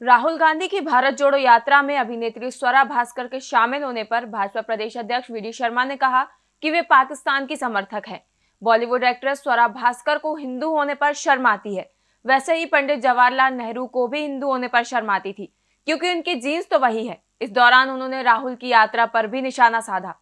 राहुल गांधी की भारत जोड़ो यात्रा में अभिनेत्री स्वरा भास्कर के शामिल होने पर भाजपा प्रदेश अध्यक्ष वीडी शर्मा ने कहा कि वे पाकिस्तान की समर्थक हैं। बॉलीवुड एक्ट्रेस स्वरा भास्कर को हिंदू होने पर शर्म आती है। वैसे ही पंडित जवाहरलाल नेहरू को भी हिंदू होने पर शर्म आती थी, क्योंकि उनकी जीन्स तो वही है। इस दौरान उन्होंने राहुल की यात्रा पर भी निशाना साधा।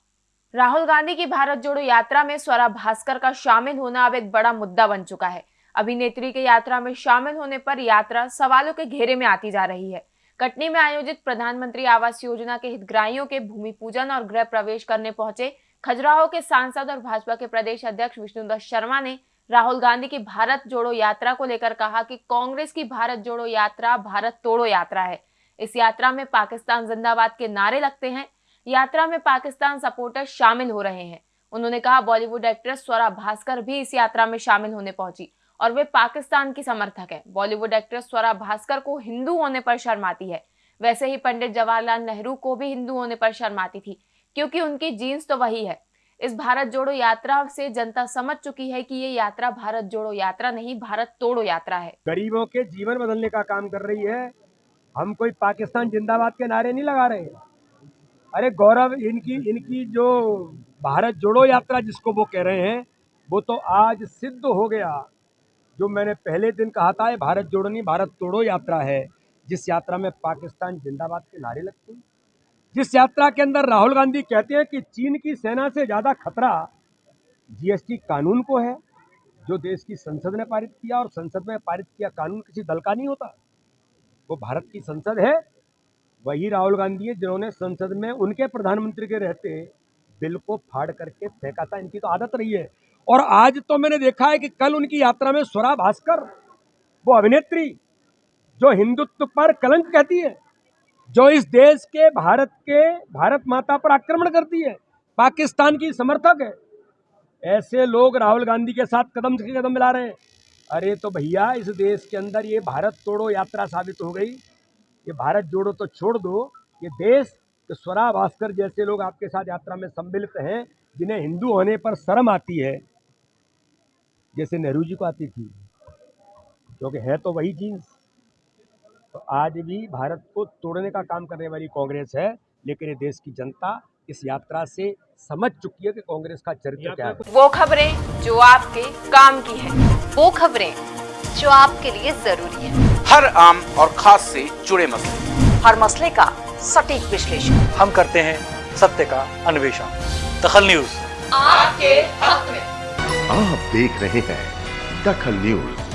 राहुल गांधी की भारत जोड़ो यात्रा में स्वरा भास्कर का शामिल होना अब एक बड़ा मुद्दा बन चुका है। अभिनेत्री के यात्रा में शामिल होने पर यात्रा सवालों के घेरे में आती जा रही है। कटनी में आयोजित प्रधानमंत्री आवास योजना के हितग्राहियों के भूमि पूजन और गृह प्रवेश करने पहुँचे खजुराहो के सांसद और भाजपा के प्रदेश अध्यक्ष विष्णुदत्त शर्मा ने राहुल गांधी की भारत जोड़ो यात्रा को लेकर कहा कि कांग्रेस की भारत जोड़ो यात्रा भारत तोड़ो यात्रा है। इस यात्रा में पाकिस्तान जिंदाबाद के नारे लगते हैं। यात्रा में पाकिस्तान सपोर्टर शामिल हो रहे हैं। उन्होंने कहा, बॉलीवुड एक्ट्रेस स्वरा भास्कर भी इस यात्रा में शामिल होने पहुँची। और वे पाकिस्तान की समर्थक है। बॉलीवुड एक्ट्रेस स्वरा भास्कर को हिंदू होने पर शर्माती है। वैसे ही पंडित जवाहरलाल नेहरू को भी हिंदू होने पर शर्माती थी, क्योंकि उनकी जीन्स तो वही है। इस भारत जोड़ो यात्रा से जनता समझ चुकी है कि ये यात्रा भारत जोड़ो यात्रा नहीं, भारत तोड़ो यात्रा है। गरीबों के जीवन बदलने का काम कर रही है। हम कोई पाकिस्तान जिंदाबाद के नारे नहीं लगा रहे। अरे गौरव, इनकी इनकी जो भारत जोड़ो यात्रा जिसको वो कह रहे हैं, वो तो आज सिद्ध हो गया। जो मैंने पहले दिन कहा था भारत जोड़ो नहीं, भारत तोड़ो यात्रा है। जिस यात्रा में पाकिस्तान जिंदाबाद के नारे लगते हैं। जिस यात्रा के अंदर राहुल गांधी कहते हैं कि चीन की सेना से ज़्यादा खतरा जीएसटी कानून को है, जो देश की संसद ने पारित किया और संसद में पारित किया कानून किसी दल का नहीं होता। वो भारत की संसद है। वही राहुल गांधी है जिन्होंने संसद में उनके प्रधानमंत्री के रहते बिल को फाड़ करके फेंका था। इनकी तो आदत रही है। और आज तो मैंने देखा है कि कल उनकी यात्रा में स्वरा भास्कर, वो अभिनेत्री, जो हिंदुत्व पर कलंक कहती है, जो इस देश के, भारत के, भारत माता पर आक्रमण करती है, पाकिस्तान की समर्थक है। ऐसे लोग राहुल गांधी के साथ कदम से कदम मिला रहे हैं। अरे तो भैया, इस देश के अंदर ये भारत तोड़ो यात्रा साबित हो गई। ये भारत जोड़ो तो छोड़ दो। ये देश तो स्वरा भास्कर जैसे लोग आपके साथ यात्रा में सम्मिलित हैं, जिन्हें हिंदू होने पर शर्म आती है। जैसे नेहरू जी को आती थी क्योंकि है तो वही जीन्स। तो आज भी भारत को तोड़ने का काम करने वाली कांग्रेस है लेकिन ये देश की जनता इस यात्रा से समझ चुकी है कि कांग्रेस का चरित्र क्या है। वो खबरें जो आपके काम की है वो खबरें जो आपके लिए ज़रूरी है। हर आम और खास से जुड़े मसले। हर मसले का सटीक विश्लेषण। हम करते हैं सत्य का अन्वेषण। दखल न्यूज़। आपके हक आप देख रहे हैं दखल न्यूज़।